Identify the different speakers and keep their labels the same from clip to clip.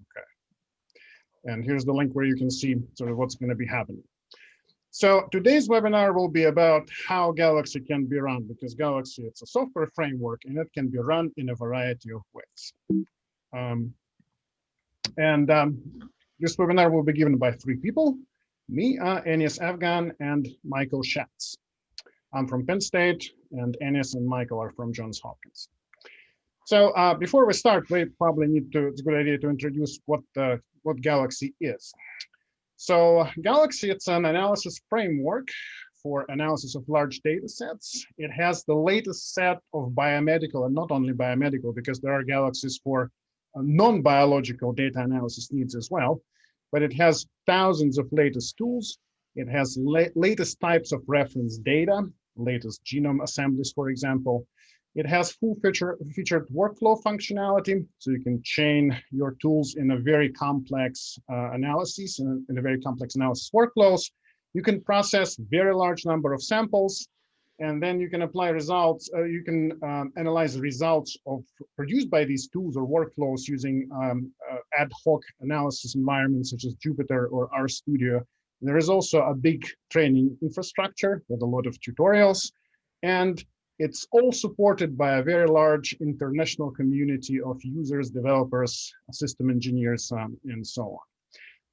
Speaker 1: Okay. And here's the link where you can see sort of what's going to be happening. So today's webinar will be about how Galaxy can be run because Galaxy, it's a software framework and it can be run in a variety of ways. Um, and um, this webinar will be given by three people, me, uh, Enis Afgan, and Michael Schatz. I'm from Penn State and Enis and Michael are from Johns Hopkins. So uh, before we start, we probably need to, it's a good idea to introduce what, uh, what Galaxy is. So Galaxy, it's an analysis framework for analysis of large data sets. It has the latest set of biomedical and not only biomedical, because there are galaxies for uh, non-biological data analysis needs as well, but it has thousands of latest tools. It has la latest types of reference data, latest genome assemblies, for example. It has full feature, featured workflow functionality, so you can chain your tools in a very complex uh, analysis, in, in a very complex analysis workflows. You can process very large number of samples, and then you can apply results, uh, you can um, analyze results of produced by these tools or workflows using um, uh, ad hoc analysis environments such as Jupyter or RStudio. There is also a big training infrastructure with a lot of tutorials, and it's all supported by a very large international community of users, developers, system engineers, um, and so on.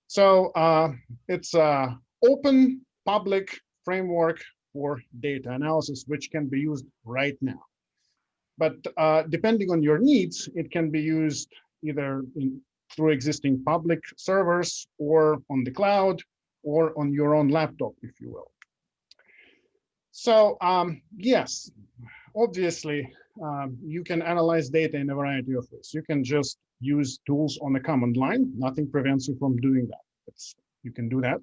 Speaker 1: So uh, it's a open public framework for data analysis, which can be used right now. But uh, depending on your needs, it can be used either in, through existing public servers or on the cloud or on your own laptop, if you will. So um, yes, obviously, um, you can analyze data in a variety of ways. You can just use tools on the command line. Nothing prevents you from doing that. It's, you can do that.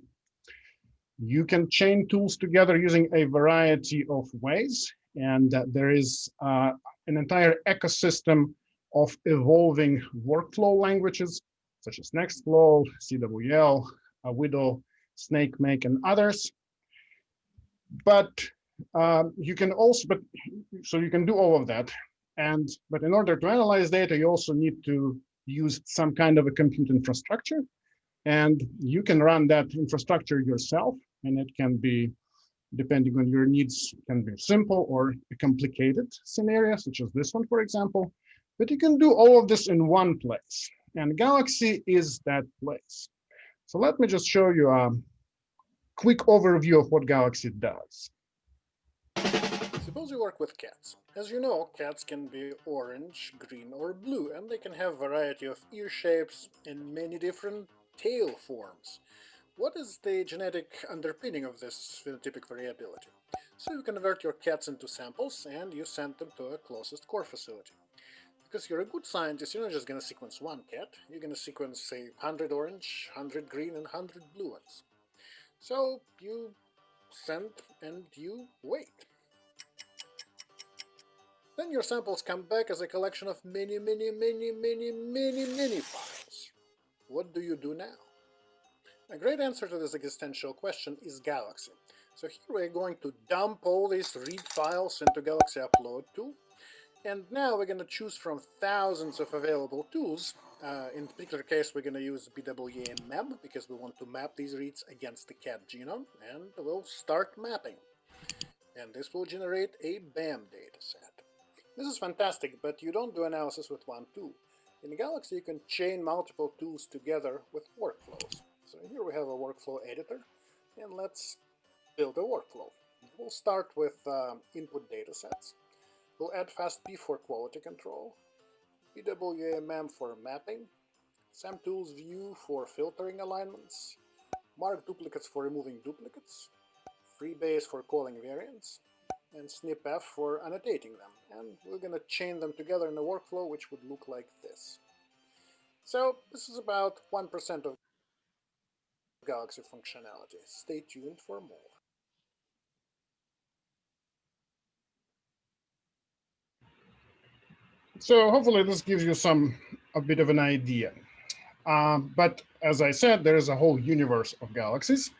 Speaker 1: You can chain tools together using a variety of ways. And uh, there is uh, an entire ecosystem of evolving workflow languages, such as Nextflow, CWL, uh, WDL, SnakeMake, and others. But um, you can also, but so you can do all of that. And, but in order to analyze data, you also need to use some kind of a compute infrastructure. And you can run that infrastructure yourself. And it can be, depending on your needs, can be simple or a complicated scenario, such as this one, for example. But you can do all of this in one place. And Galaxy is that place. So let me just show you a quick overview of what Galaxy does.
Speaker 2: Suppose you work with cats. As you know, cats can be orange, green or blue, and they can have variety of ear shapes and many different tail forms. What is the genetic underpinning of this phenotypic variability? So you convert your cats into samples and you send them to a closest core facility. Because you're a good scientist, you're not just going to sequence one cat, you're going to sequence, say, 100 orange, 100 green, and 100 blue ones. So you send and you wait. Then your samples come back as a collection of many, many, many, many, many, many files. What do you do now? A great answer to this existential question is Galaxy. So here we're going to dump all these read files into Galaxy Upload tool. And now we're going to choose from thousands of available tools. Uh, in particular case, we're going to use BWA-MEM because we want to map these reads against the cat genome. And we'll start mapping. And this will generate a BAM dataset. This is fantastic, but you don't do analysis with one tool. In Galaxy, you can chain multiple tools together with workflows. So here we have a workflow editor, and let's build a workflow. We'll start with um, input datasets. We'll add FastP for quality control, BWA-MEM for mapping, SAMTools view for filtering alignments, mark duplicates for removing duplicates, FreeBayes for calling variants, and SnpEff for annotating them. And we're going to chain them together in a workflow which would look like this. So this is about 1% of Galaxy functionality. Stay tuned for more.
Speaker 1: So hopefully this gives you some a bit of an idea. Um, but as I said, there is a whole universe of galaxies.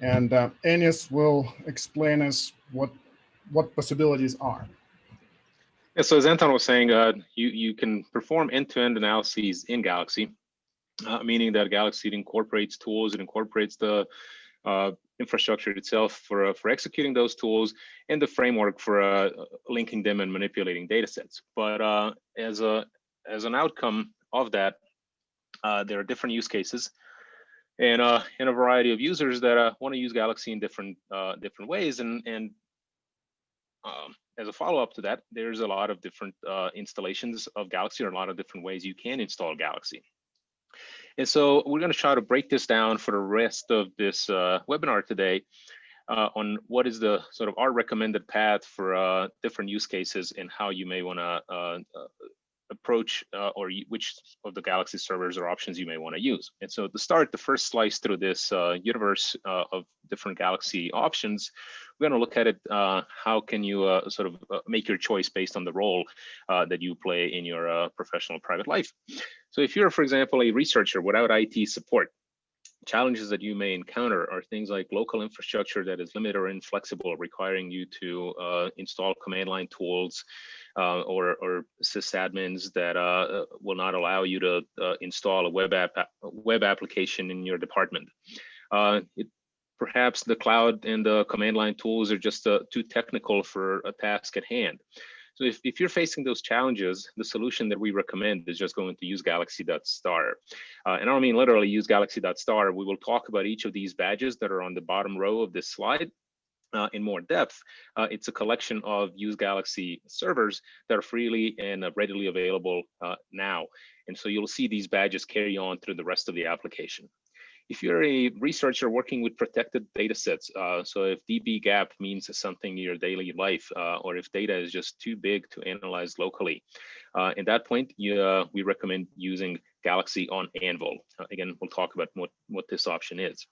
Speaker 1: And uh, will explain us what, what possibilities are.
Speaker 3: Yeah, so as Anton was saying, uh, you, you can perform end-to-end analyses in Galaxy, uh, meaning that Galaxy incorporates tools, it incorporates the uh, infrastructure itself for, uh, for executing those tools and the framework for uh, linking them and manipulating data sets. But uh, as, a, as an outcome of that, there are different use cases and uh, and a variety of users that uh, want to use Galaxy in different uh, different ways. And and um, as a follow up to that, there's a lot of different uh, installations of Galaxy, or a lot of different ways you can install Galaxy. And so we're going to try to break this down for the rest of this uh, webinar today uh, on what is the sort of our recommended path for different use cases and how you may want to approach uh, or which of the Galaxy servers or options you may want to use. And so to start the first slice through this uh, universe uh, of different Galaxy options, we're going to look at it, uh, how can you uh, sort of uh, make your choice based on the role that you play in your professional private life. So if you're, for example, a researcher without IT support, challenges that you may encounter are things like local infrastructure that is limited or inflexible, requiring you to uh, install command line tools uh, or, or sysadmins that uh, will not allow you to uh, install a web app web application in your department. Uh, it, perhaps the cloud and the command line tools are just uh, too technical for a task at hand. So if, if you're facing those challenges, the solution that we recommend is just going to use galaxy.star. Uh, and I mean literally use galaxy.star. We will talk about each of these badges that are on the bottom row of this slide uh, in more depth, uh, it's a collection of use Galaxy servers that are freely and uh, readily available uh, now. And so you'll see these badges carry on through the rest of the application. If you're a researcher working with protected data sets, uh, so if dbGaP means something in your daily life, uh, or if data is just too big to analyze locally, at that point, you, we recommend using Galaxy on Anvil. again, we'll talk about what, what this option is.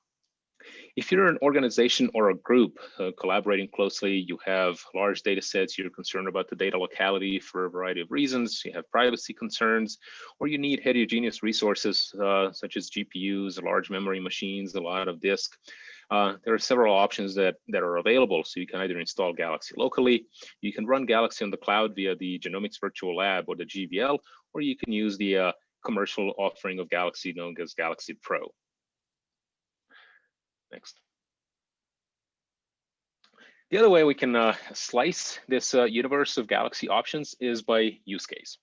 Speaker 3: If you're an organization or a group uh, collaborating closely, you have large data sets, you're concerned about the data locality for a variety of reasons, you have privacy concerns, or you need heterogeneous resources uh, such as GPUs, large memory machines, a lot of disk. Uh, there are several options that, that are available. So you can either install Galaxy locally, you can run Galaxy on the cloud via the Genomics Virtual Lab or the GVL, or you can use the uh, commercial offering of Galaxy known as Galaxy Pro. Next. The other way we can uh, slice this uh, universe of Galaxy options is by use case.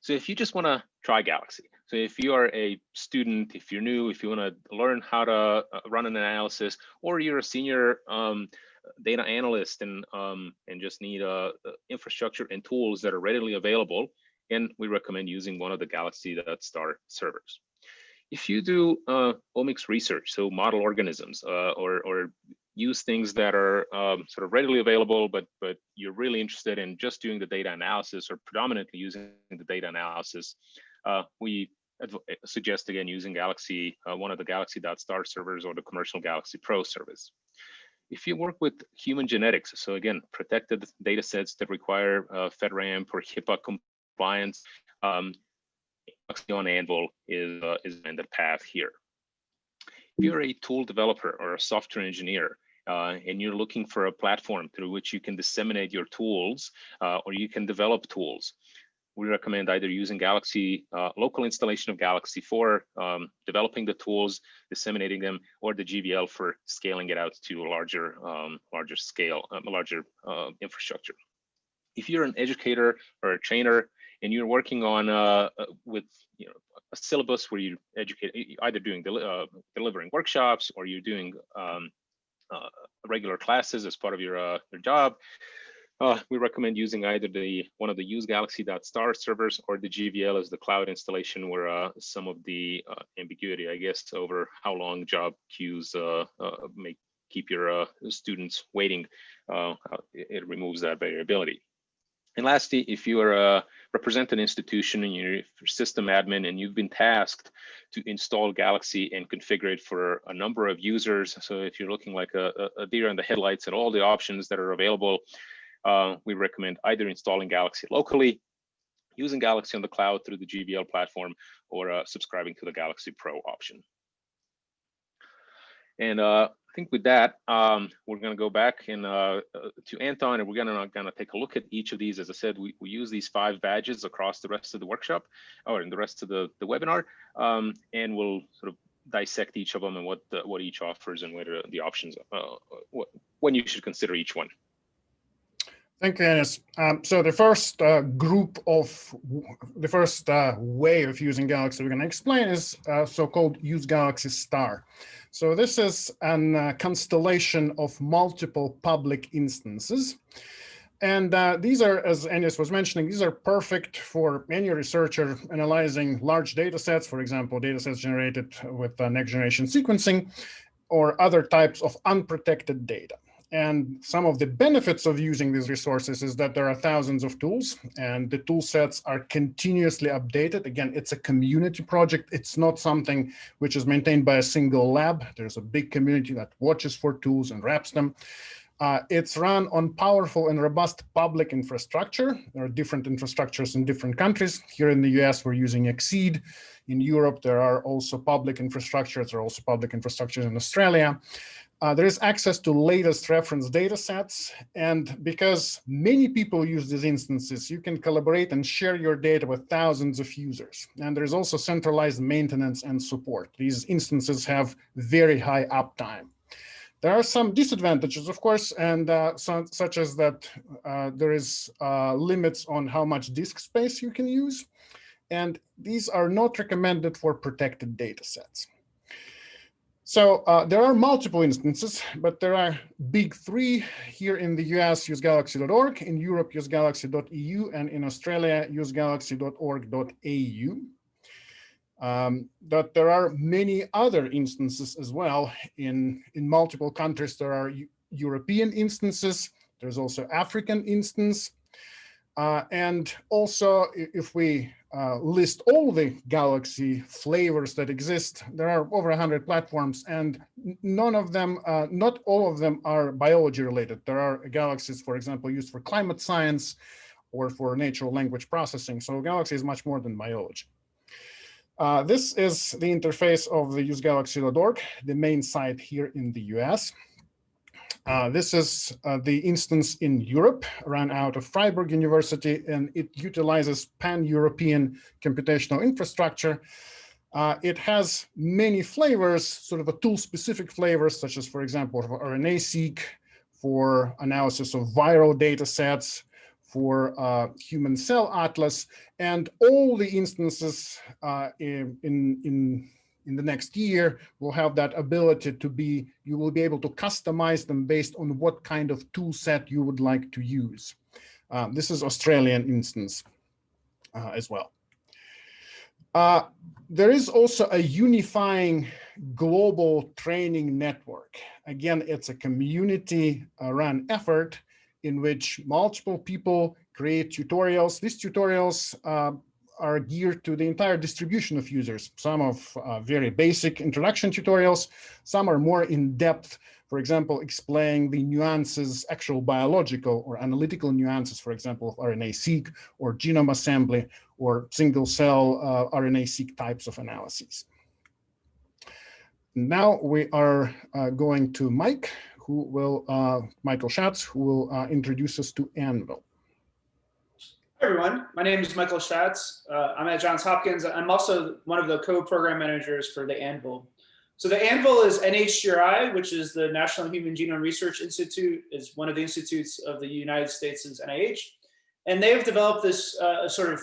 Speaker 3: So if you just want to try Galaxy, so if you are a student, if you're new, if you want to learn how to uh, run an analysis, or you're a senior um, data analyst and um, and just need uh, uh infrastructure and tools that are readily available, and we recommend using one of the Galaxy.star servers if you do uh, omics research, so model organisms uh, or, or use things that are um, sort of readily available, but but you're really interested in just doing the data analysis or predominantly using the data analysis, uh, we suggest again using Galaxy, uh, one of the Galaxy.star servers or the commercial Galaxy Pro service. If you work with human genetics, so again, protected data sets that require uh, FedRAMP or HIPAA compliance, um, on Anvil is, uh, is in the path here. If you're a tool developer or a software engineer, uh, and you're looking for a platform through which you can disseminate your tools uh, or you can develop tools, we recommend either using Galaxy, uh, local installation of Galaxy for um, developing the tools, disseminating them, or the GVL for scaling it out to a larger, um, larger scale, um, larger uh, infrastructure. If you're an educator or a trainer, and you're working on uh, uh, with you know a syllabus where you educate either doing del uh, delivering workshops or you're doing um, uh, regular classes as part of your uh, your job. Uh, we recommend using either the one of the use galaxy.star servers or the GVL as the cloud installation where some of the ambiguity, I guess, over how long job queues may keep your students waiting, it removes that variability. And lastly, if you are a represent an institution and you're system admin and you've been tasked to install Galaxy and configure it for a number of users. So if you're looking like a, a deer in the headlights at all the options that are available, uh, we recommend either installing Galaxy locally, using Galaxy on the cloud through the GVL platform, or uh, subscribing to the Galaxy Pro option. And uh, think with that, um, we're going to go back and uh, uh, to Anton, and we're going to going to take a look at each of these. As I said, we, we use these five badges across the rest of the workshop, or in the rest of the the webinar, um, and we'll sort of dissect each of them and what the, what each offers and what the options, uh, what, when you should consider each one.
Speaker 1: Thank you, Enis. Um, so the first uh, group of, the first uh, way of using Galaxy we're going to explain is uh, so-called Use Galaxy Star. So this is a constellation of multiple public instances. And uh, these are, as Enis was mentioning, these are perfect for any researcher analyzing large data sets, for example, data sets generated with uh, next generation sequencing or other types of unprotected data. And some of the benefits of using these resources is that there are thousands of tools and the tool sets are continuously updated. Again, it's a community project. It's not something which is maintained by a single lab. There's a big community that watches for tools and wraps them. Uh, it's run on powerful and robust public infrastructure. There are different infrastructures in different countries. Here in the US, we're using XSEDE. In Europe, there are also public infrastructures. There are also public infrastructures in Australia. Uh, there is access to latest reference data sets. And because many people use these instances, you can collaborate and share your data with thousands of users. And there's also centralized maintenance and support. These instances have very high uptime. There are some disadvantages, of course, and uh, so, such as that uh, there is uh, limits on how much disk space you can use. And these are not recommended for protected data sets. So uh, there are multiple instances, but there are big three here in the US, usegalaxy.org, in Europe, usegalaxy.eu, and in Australia, usegalaxy.org.au. Um, but there are many other instances as well. In, in multiple countries, there are European instances. There's also African instance. Uh, and also, if we uh, list all the Galaxy flavors that exist. There are over 100 platforms and none of them, uh, not all of them are biology related. There are Galaxies, for example, used for climate science or for natural language processing. So Galaxy is much more than biology. Uh, this is the interface of the usegalaxy.org, the main site here in the US. Uh, this is uh, the instance in Europe, run out of Freiburg University, and it utilizes pan-European computational infrastructure. Uh, it has many flavors, sort of a tool-specific flavors, such as, for example, RNA-seq, for analysis of viral data sets, for uh, human cell atlas, and all the instances uh, in, in in the next year will have that ability to be, you will be able to customize them based on what kind of tool set you would like to use. Um, this is Australian instance uh, as well. Uh, there is also a unifying global training network. Again, it's a community run effort in which multiple people create tutorials. These tutorials uh, are geared to the entire distribution of users. Some of uh, very basic introduction tutorials, some are more in-depth, for example, explaining the nuances, actual biological or analytical nuances, for example, of RNA-seq or genome assembly or single-cell uh, RNA-seq types of analyses. Now we are uh, going to Mike, who will, uh, Michael Schatz, who will uh, introduce us to Anvil.
Speaker 4: Everyone, my name is Michael Schatz. Uh, I'm at Johns Hopkins. I'm also one of the co-program managers for the ANVIL. So the ANVIL is NHGRI, which is the National Human Genome Research Institute, is one of the institutes of the United States' NIH. And they have developed this uh, sort of,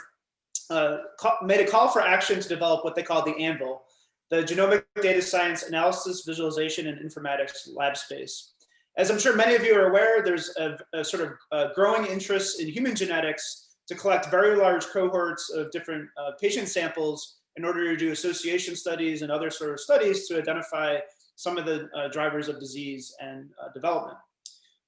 Speaker 4: uh, made a call for action to develop what they call the ANVIL, the Genomic Data Science Analysis, Visualization, and Informatics Lab Space. As I'm sure many of you are aware, there's a, a sort of uh, growing interest in human genetics to collect very large cohorts of different uh, patient samples in order to do association studies and other sort of studies to identify some of the uh, drivers of disease and uh, development.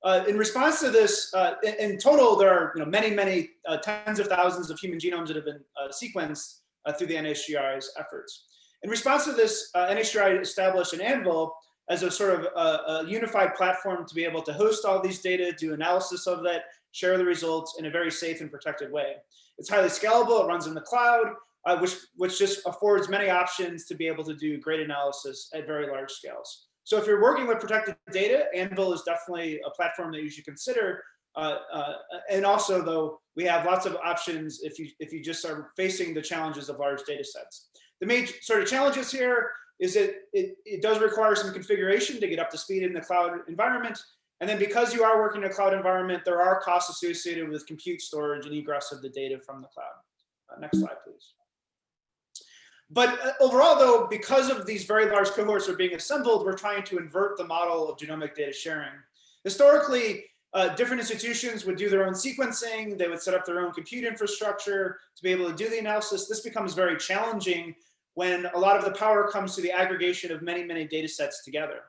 Speaker 4: Uh, in response to this, uh, in, in, total, there are you know, many, many uh, tens of thousands of human genomes that have been sequenced through the NHGRI's efforts. In response to this, NHGRI established an ANVIL as a sort of a, a unified platform to be able to host all these data, do analysis of that, share the results in a very safe and protected way. It's highly scalable, it runs in the cloud, uh, which, which just affords many options to be able to do great analysis at very large scales. So if you're working with protected data, Anvil is definitely a platform that you should consider. Uh, uh, and also, though, we have lots of options if you if you just are facing the challenges of large data sets. The main sort of challenges here is that it, it does require some configuration to get up to speed in the cloud environment. And then because you are working in a cloud environment, there are costs associated with compute storage and egress of the data from the cloud. Uh, next slide, please. But uh, overall, though, because of these very large cohorts are being assembled, we're trying to invert the model of genomic data sharing. Historically, uh, different institutions would do their own sequencing. They would set up their own compute infrastructure to be able to do the analysis. This becomes very challenging when a lot of the power comes to the aggregation of many, many data sets together.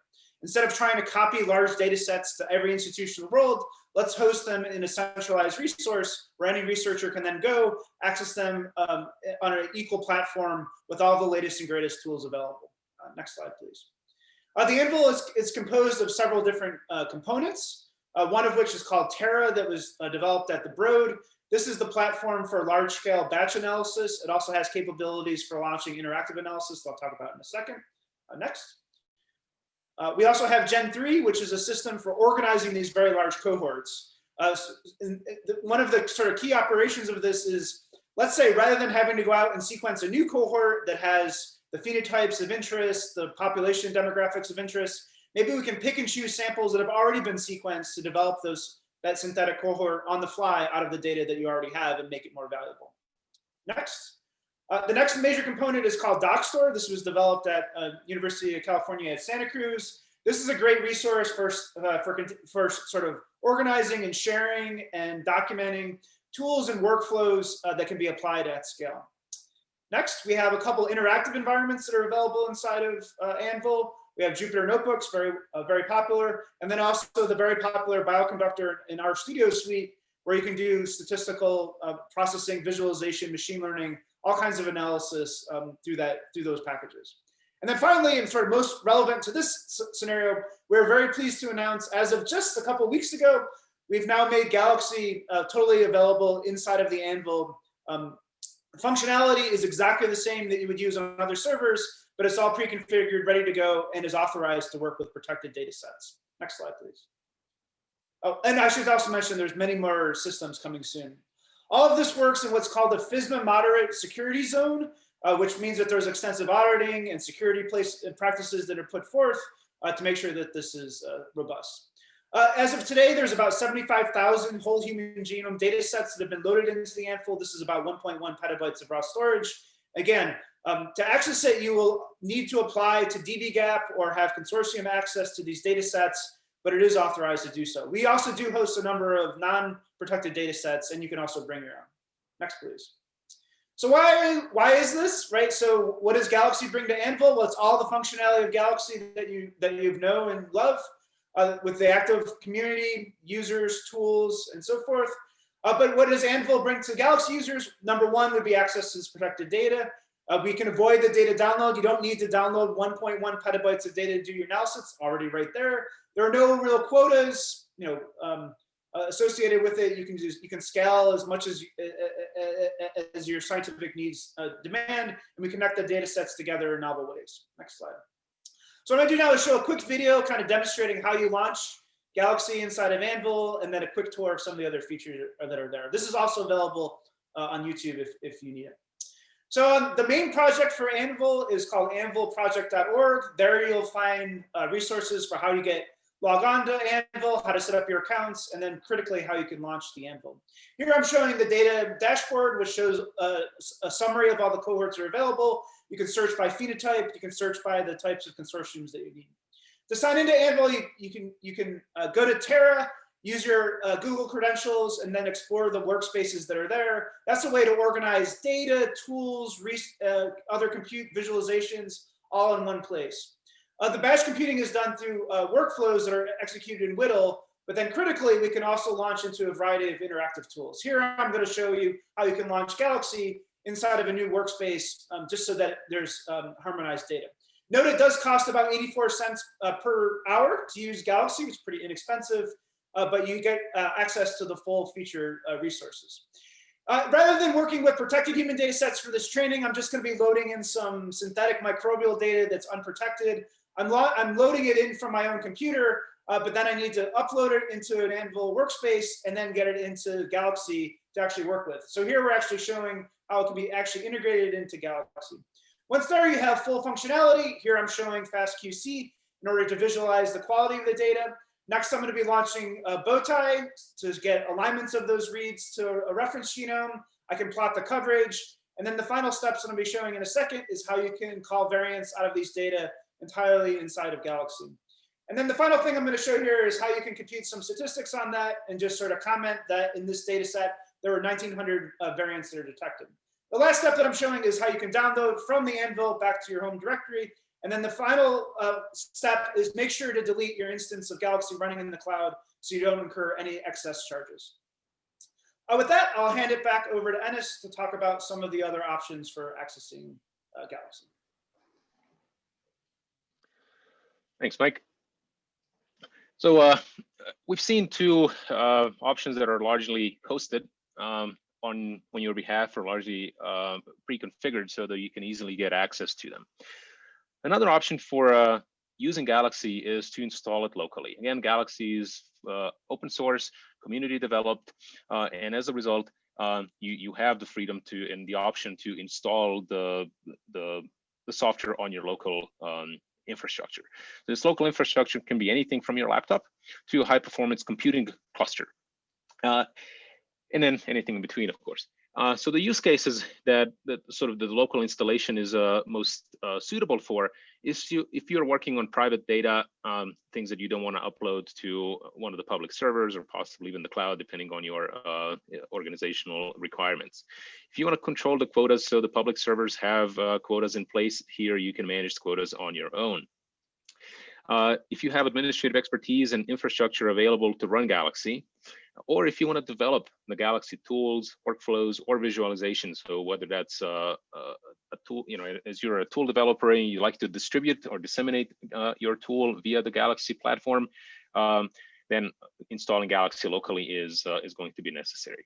Speaker 4: Instead of trying to copy large data sets to every institution in the world, let's host them in a centralized resource where any researcher can then go access them um, on an equal platform with all the latest and greatest tools available. Uh, next slide, please. Uh, the Anvil is, is composed of several different uh, components, uh, one of which is called Terra that was uh, developed at the Broad. This is the platform for large scale batch analysis. It also has capabilities for launching interactive analysis that I'll talk about in a second. Uh, next. Uh, we also have Gen 3, which is a system for organizing these very large cohorts. Uh, one of the sort of key operations of this is, let's say, rather than having to go out and sequence a new cohort that has the phenotypes of interest, the population demographics of interest, maybe we can pick and choose samples that have already been sequenced to develop those that synthetic cohort on the fly out of the data that you already have and make it more valuable. Next. Uh, the next major component is called Dockstore. This was developed at uh, University of California at Santa Cruz. This is a great resource for, uh, for, for sort of organizing and sharing and documenting tools and workflows uh, that can be applied at scale. Next, we have a couple interactive environments that are available inside of uh, Anvil. We have Jupyter Notebooks, very, very popular, and then also the very popular Bioconductor in RStudio suite, where you can do statistical processing, visualization, machine learning, all kinds of analysis um, through that through those packages. And then finally, and sort of most relevant to this scenario, we're very pleased to announce as of just a couple weeks ago, we've now made Galaxy uh, totally available inside of the Anvil. Um, functionality is exactly the same that you would use on other servers, but it's all pre-configured, ready to go, and is authorized to work with protected data sets. Next slide, please. Oh, and I should also mention there's many more systems coming soon. All of this works in what's called the FISMA moderate security zone, uh, which means that there's extensive auditing and security place uh, practices that are put forth uh, to make sure that this is uh, robust. Uh, as of today, there's about 75,000 whole human genome data sets that have been loaded into the Anvil. This is about 1.1 petabytes of raw storage. Again, um, to access it, you will need to apply to dbGaP or have consortium access to these data sets but it is authorized to do so. We also do host a number of non-protected data sets, and you can also bring your own. Next, please. So why, why is this, right? So what does Galaxy bring to Anvil? Well, it's all the functionality of Galaxy that you that you know and love, uh, with the active community, users, tools, and so forth. Uh, but what does Anvil bring to Galaxy users? Number one would be access to this protected data. Uh, we can avoid the data download. You don't need to download 1.1 petabytes of data to do your analysis. It's already right there. There are no real quotas, you know, um, uh, associated with it. You can just you can scale as much as uh, uh, uh, as your scientific needs demand, and we connect the data sets together in novel ways. Next slide. So what I'm gonna do now is show a quick video, kind of demonstrating how you launch Galaxy inside of Anvil, and then a quick tour of some of the other features that are there. This is also available on YouTube if if you need it. So um, the main project for Anvil is called anvilproject.org. There you'll find uh, resources for how you get log on to Anvil, how to set up your accounts, and then critically how you can launch the Anvil. Here I'm showing the data dashboard, which shows a, a summary of all the cohorts that are available. You can search by phenotype. You can search by the types of consortiums that you need. To sign into Anvil, you, you can, you can uh, go to Terra, use your uh, Google credentials and then explore the workspaces that are there. That's a way to organize data, tools, uh, other compute visualizations all in one place. Uh, the batch computing is done through uh, workflows that are executed in WDL, but then critically, we can also launch into a variety of interactive tools. Here, I'm going to show you how you can launch Galaxy inside of a new workspace, um, just so that there's um, harmonized data. Note it does cost about 84 cents uh, per hour to use Galaxy, which is pretty inexpensive uh, but you get uh, access to the full feature uh, resources. Uh, rather than working with protected human data sets for this training, I'm just going to be loading in some synthetic microbial data that's unprotected. I'm, lo I'm loading it in from my own computer, uh, but then I need to upload it into an Anvil workspace and then get it into Galaxy to actually work with. So here we're actually showing how it can be actually integrated into Galaxy. Once there, you have full functionality. Here I'm showing FastQC in order to visualize the quality of the data. Next, I'm going to be launching a Bowtie to get alignments of those reads to a reference genome. I can plot the coverage. And then the final steps I'm going to be showing in a second is how you can call variants out of these data entirely inside of Galaxy. And then the final thing I'm going to show here is how you can compute some statistics on that and just sort of comment that in this data set, there were 1900 uh, variants that are detected. The last step that I'm showing is how you can download from the Anvil back to your home directory. And then the final uh, step is make sure to delete your instance of Galaxy running in the cloud so you don't incur any excess charges. Uh, with that, I'll hand it back over to Enis to talk about some of the other options for accessing uh, Galaxy.
Speaker 3: Thanks, Mike. So uh, we've seen two uh, options that are largely hosted um, on on your behalf or largely uh, pre-configured so that you can easily get access to them. Another option for uh, using Galaxy is to install it locally. Again, Galaxy is uh, open source, community developed, uh, and as a result, um, you you have the freedom to and the option to install the the the software on your local um, infrastructure. This local infrastructure can be anything from your laptop to a high performance computing cluster. Uh, and then anything in between, of course. Uh, so the use cases that, that sort of the local installation is uh, most uh, suitable for is you, if you're working on private data, um, things that you don't want to upload to one of the public servers or possibly even the cloud, depending on your uh, organizational requirements. If you want to control the quotas, so the public servers have uh, quotas in place here, you can manage quotas on your own. Uh, if you have administrative expertise and infrastructure available to run Galaxy, or if you want to develop the Galaxy tools, workflows, or visualizations. So whether that's uh, uh, a tool, you know, as you're a tool developer and you like to distribute or disseminate uh, your tool via the Galaxy platform, um, then installing Galaxy locally is uh, is going to be necessary.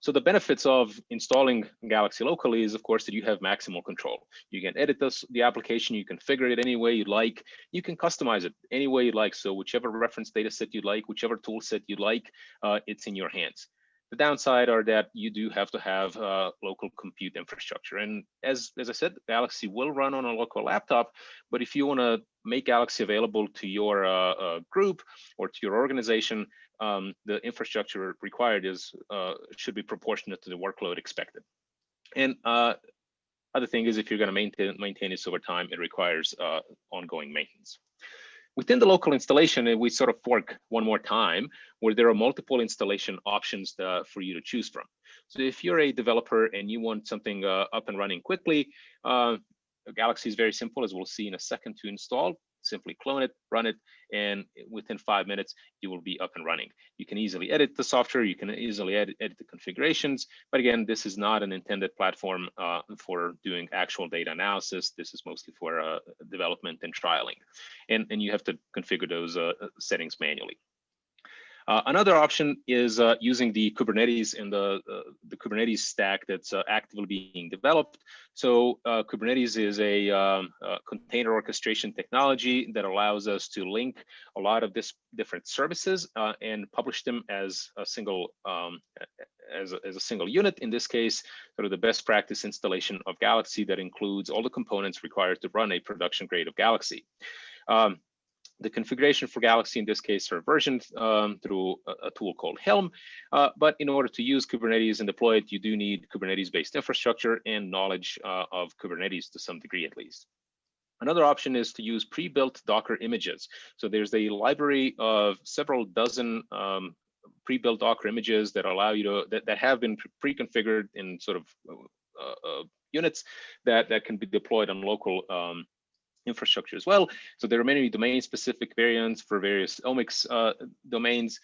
Speaker 3: So the benefits of installing Galaxy locally is, of course, that you have maximal control. You can edit this, the application, you can configure it any way you like. You can customize it any way you like. So whichever reference data set you'd like, whichever tool set you'd like, uh, it's in your hands. The downside are that you do have to have uh, local compute infrastructure. And as, as I said, Galaxy will run on a local laptop, but if you want to make Galaxy available to your uh, uh, group or to your organization, um, the infrastructure required is uh, should be proportionate to the workload expected. And uh, other thing is if you're going to maintain maintain this over time, it requires uh, ongoing maintenance. Within the local installation, we sort of fork one more time where there are multiple installation options uh, for you to choose from. So if you're a developer and you want something uh, up and running quickly, uh, Galaxy is very simple, as we'll see in a second to install simply clone it, run it, and within five minutes, you will be up and running. You can easily edit the software, you can easily edit, edit the configurations, but again, this is not an intended platform uh, for doing actual data analysis. This is mostly for uh, development and trialing. And, and you have to configure those uh, settings manually. Uh, another option is uh, using the Kubernetes and the, uh, the Kubernetes stack that's uh, actively being developed. So uh, Kubernetes is a, um, container orchestration technology that allows us to link a lot of this different services and publish them as a single um, as, a, as a single unit. In this case, sort of the best practice installation of Galaxy that includes all the components required to run a production grade of Galaxy. Um, the configuration for Galaxy in this case are versioned um, through a, a, tool called Helm. Uh, but in order to use Kubernetes and deploy it, you do need Kubernetes-based infrastructure and knowledge uh, of Kubernetes to some degree at least. Another option is to use pre-built Docker images. So there's a library of several dozen um, pre-built Docker images that allow you to that, that have been pre-configured in sort of uh, uh, units that that can be deployed on local um, infrastructure as well. So there are many domain specific variants for various omics uh, domains.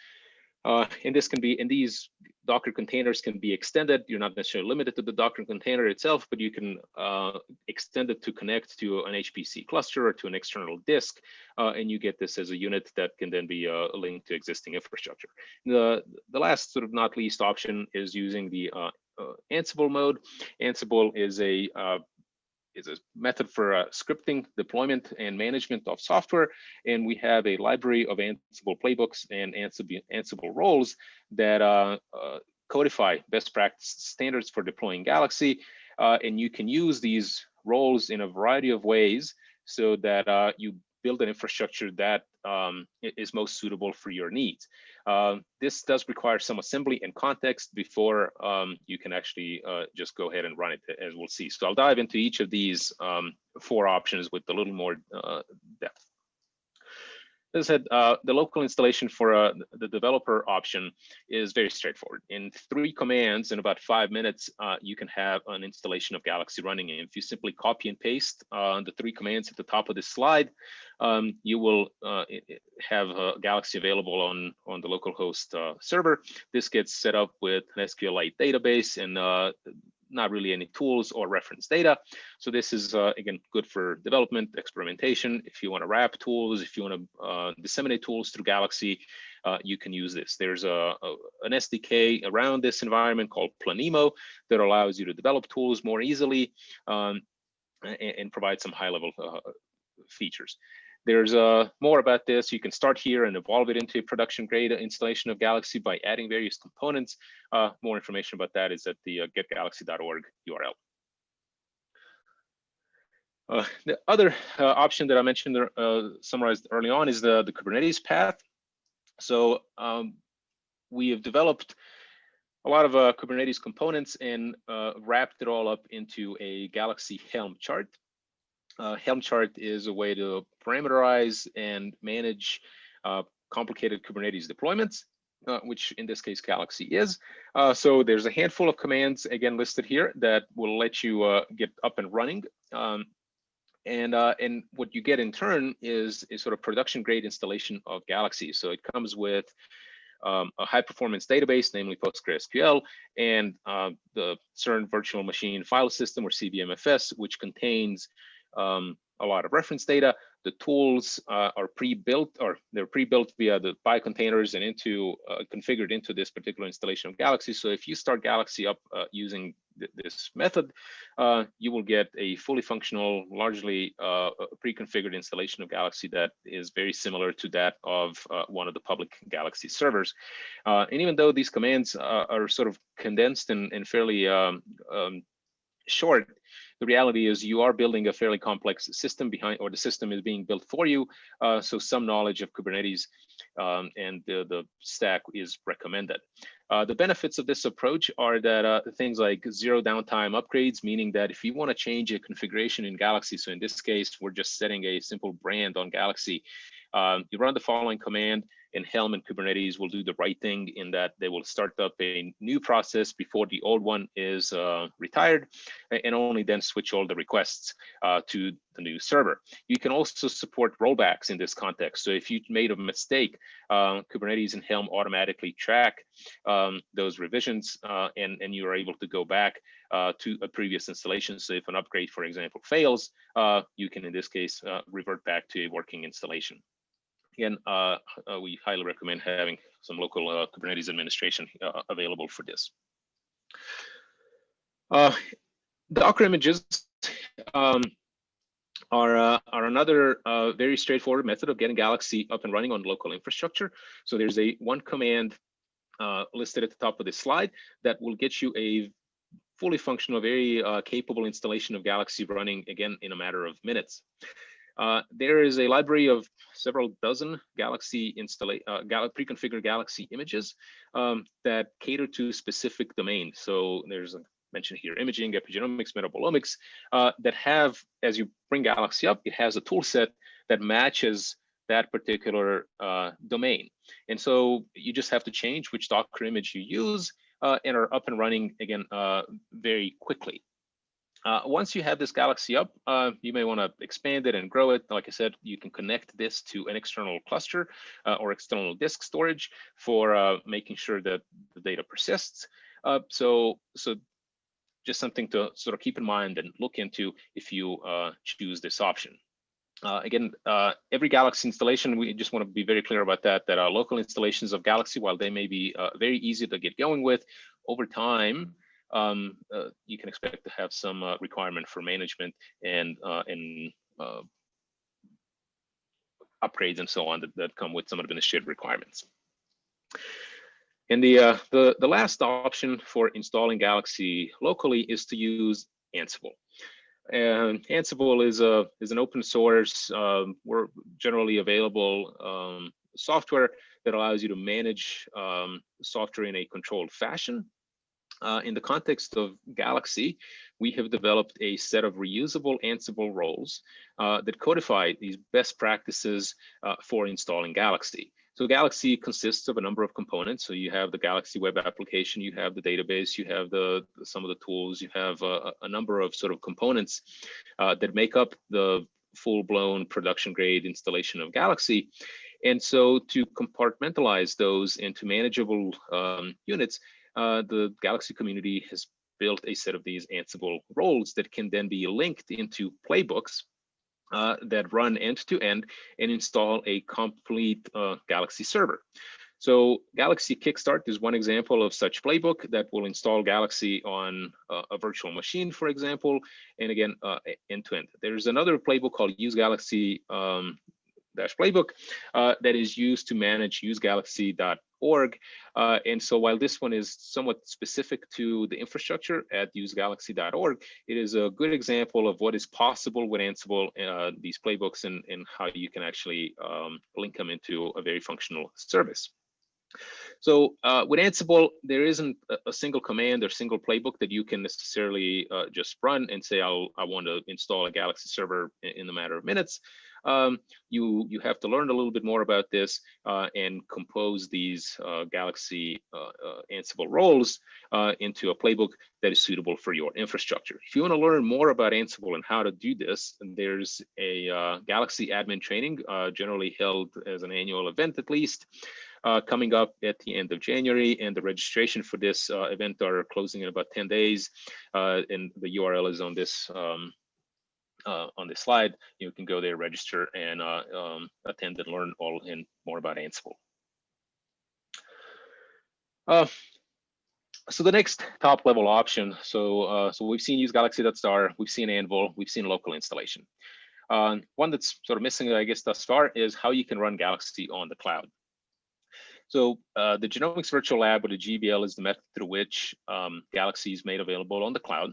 Speaker 3: Uh, and this can be, and these Docker containers can be extended. You're not necessarily limited to the Docker container itself, but you can uh, extend it to connect to an HPC cluster or to an external disk, uh, and you get this as a unit that can then be uh, linked to existing infrastructure. The, the last sort of not least option is using the uh, uh, Ansible mode. Ansible is a is a method for uh, scripting, deployment, and management of software. And we have a library of Ansible playbooks and Ansible, Ansible roles that uh, uh, codify best practice standards for deploying Galaxy. Uh, and you can use these roles in a variety of ways so that uh, you build an infrastructure that um, is most suitable for your needs. Uh, this does require some assembly and context before um, you can actually uh, just go ahead and run it, as we'll see. So I'll dive into each of these um, four options with a little more uh, depth. As I said, uh, the local installation for uh, the developer option is very straightforward. In three commands, in about five minutes, uh, you can have an installation of Galaxy running. And if you simply copy and paste uh, the three commands at the top of this slide, um, you will uh, have Galaxy available on, on the localhost uh, server. This gets set up with an SQLite database and not really any tools or reference data. So this is, uh, again, good for development, experimentation. If you want to wrap tools, if you want to uh, disseminate tools through Galaxy, uh, you can use this. There's a, a, an SDK around this environment called Planemo that allows you to develop tools more easily um, and, and, provide some high level uh, features. There's uh, more about this. You can start here and evolve it into a production grade installation of Galaxy by adding various components. Uh, more information about that is at the uh, getgalaxy.org URL. Uh, the other uh, option that I mentioned uh, summarized early on is the, the Kubernetes path. So um, we have developed a lot of uh, Kubernetes components and wrapped it all up into a Galaxy Helm chart. Uh, Helm chart is a way to parameterize and manage uh, complicated Kubernetes deployments, uh, which in this case Galaxy is. Uh, so there's a handful of commands again listed here that will let you uh, get up and running. Um, and uh, and what you get in turn is a sort of production grade installation of Galaxy. So it comes with um, a high performance database, namely PostgreSQL, and the CERN virtual machine file system or CVMFS, which contains um, a lot of reference data. The tools uh, are pre-built or they're pre-built via the PI containers and into uh, configured into this particular installation of Galaxy. So if you start Galaxy up uh, using th this method, uh, you will get a fully functional, largely uh, pre-configured installation of Galaxy that is very similar to that of uh, one of the public Galaxy servers. and even though these commands are sort of condensed and, and fairly um, um, short, the reality is you are building a fairly complex system behind, or the system is being built for you. Uh, so some knowledge of Kubernetes um, and the, the stack is recommended. Uh, the benefits of this approach are that uh, things like zero downtime upgrades, meaning that if you want to change a configuration in Galaxy, so in this case, we're just setting a simple brand on Galaxy, um, you run the following command, and Helm and Kubernetes will do the right thing in that they will start up a new process before the old one is uh, retired and only then switch all the requests uh, to the new server. You can also support rollbacks in this context. So if you made a mistake, uh, Kubernetes and Helm automatically track um, those revisions uh, and, and you are able to go back uh, to a previous installation. So if an upgrade, for example, fails, uh, you can in this case revert back to a working installation. Again, uh, uh, we highly recommend having some local uh, Kubernetes administration uh, available for this. Uh, Docker images um, are, uh, are another very straightforward method of getting Galaxy up and running on local infrastructure. So there's a one command listed at the top of this slide that will get you a fully functional, very capable installation of Galaxy running again in a matter of minutes. Uh, there is a library of several dozen Galaxy installa uh, pre-configured Galaxy images um, that cater to specific domains. So there's a mention here, imaging, epigenomics, metabolomics, uh, that have, as you bring Galaxy up, it has a tool set that matches that particular uh, domain. And so you just have to change which Docker image you use uh, and are up and running again uh, very quickly. Uh, once you have this Galaxy up, uh, you may want to expand it and grow it. Like I said, you can connect this to an external cluster uh, or external disk storage for uh, making sure that the data persists. Uh, so, so just something to sort of keep in mind and look into if you uh, choose this option. again, every Galaxy installation, we just want to be very clear about that, that our local installations of Galaxy, while they may be very easy to get going with, over time, um, uh, you can expect to have some uh, requirement for management and uh, and uh, upgrades and so on that, that come with some administrative requirements. And the, uh, the, the last option for installing Galaxy locally is to use Ansible. And Ansible is a is an open source, um, we're generally available um, software that allows you to manage um, software in a controlled fashion. Uh, in the context of Galaxy, we have developed a set of reusable Ansible roles uh, that codify these best practices uh, for installing Galaxy. So Galaxy consists of a number of components. So you have the Galaxy web application, you have the database, you have the some of the tools, you have a, a number of sort of components uh, that make up the full-blown production grade installation of Galaxy. And so to compartmentalize those into manageable um, units, uh, the Galaxy community has built a set of these Ansible roles that can then be linked into playbooks uh, that run end to end and install a complete uh, Galaxy server. So Galaxy Kickstart is one example of such playbook that will install Galaxy on uh, a virtual machine, for example, and again, uh, end to end. There's another playbook called Use Galaxy um, dash playbook uh, that is used to manage usegalaxy.org. Uh, and so while this one is somewhat specific to the infrastructure at usegalaxy.org, it is a good example of what is possible with Ansible, uh, these playbooks, and, and how you can actually um, link them into a very functional service. So uh, with Ansible, there isn't a, single command or single playbook that you can necessarily uh, just run and say, I'll, I want to install a Galaxy server in, in a matter of minutes um, you you have to learn a little bit more about this uh, and compose these uh, Galaxy uh, uh Ansible roles uh, into a playbook that is suitable for your infrastructure. If you want to learn more about Ansible and how to do this, there's a Galaxy admin training generally held as an annual event at least. Uh, coming up at the end of January, and the registration for this uh, event are closing in about 10 days. Uh, and the URL is on this um, uh, on this slide, you can go there, register, and uh, um, attend and learn all in more about Ansible. Uh, so the next top level option, so uh, so we've seen use Galaxy.star, we've seen Anvil, we've seen local installation. Uh, one that's sort of missing, I guess, thus far is how you can run Galaxy on the cloud. So uh, the Genomics Virtual Lab or the GVL is the method through which um, Galaxy is made available on the cloud.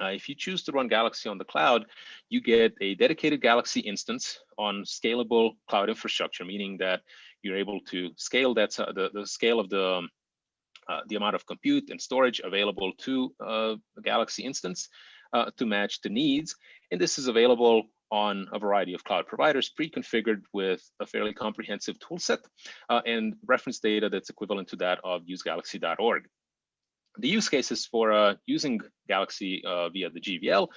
Speaker 3: Uh, if you choose to run Galaxy on the cloud, you get a dedicated Galaxy instance on scalable cloud infrastructure, meaning that you're able to scale that uh, the, the scale of the um, uh, the amount of compute and storage available to uh, a Galaxy instance uh, to match the needs. And this is available on a variety of cloud providers, pre-configured with a fairly comprehensive toolset uh, and reference data that's equivalent to that of usegalaxy.org the use cases for uh, using Galaxy uh, via the GVL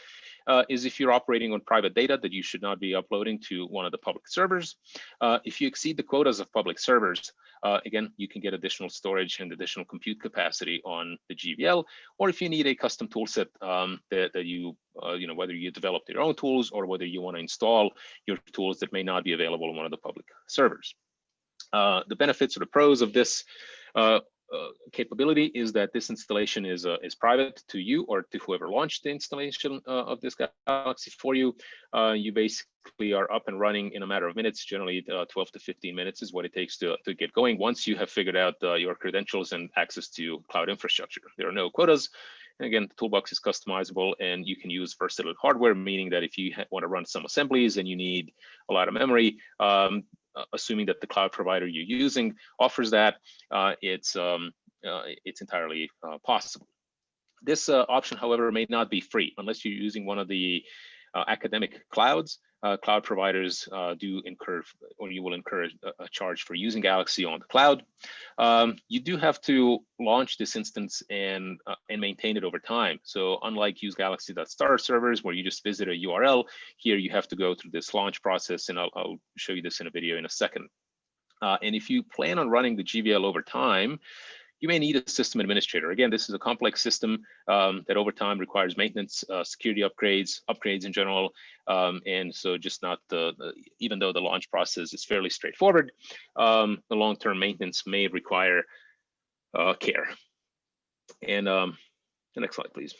Speaker 3: uh, is if you're operating on private data that you should not be uploading to one of the public servers. Uh, if you exceed the quotas of public servers, uh, again, you can get additional storage and additional compute capacity on the GVL, or if you need a custom toolset um, that, that you, uh, you know, whether you develop your own tools or whether you want to install your tools that may not be available on one of the public servers. the benefits or the pros of this uh, uh, capability is that this installation is uh, is private to you or to whoever launched the installation uh, of this Galaxy for you. Uh, you basically are up and running in a matter of minutes. Generally, uh, 12 to 15 minutes is what it takes to to get going. Once you have figured out your credentials and access to cloud infrastructure, there are no quotas. And again, the toolbox is customizable and you can use versatile hardware, meaning that if you want to run some assemblies and you need a lot of memory, um, uh, assuming that the cloud provider you're using offers that, uh, it's um, uh, it's entirely possible. This option, however, may not be free unless you're using one of the academic clouds uh, cloud providers uh, do incur, or you will incur a, a, charge for using Galaxy on the cloud. Um, you do have to launch this instance and uh, and maintain it over time. So unlike use Galaxy.star servers where you just visit a URL, here you have to go through this launch process, and I'll, I'll show you this in a video in a second. Uh, and if you plan on running the GVL over time, you may need a system administrator. Again, this is a complex system um, that over time requires maintenance, uh, security upgrades, upgrades in general. Um, and so just not the, the, even though the launch process is fairly straightforward, um, the long-term maintenance may require uh, care. And um, the next slide, please.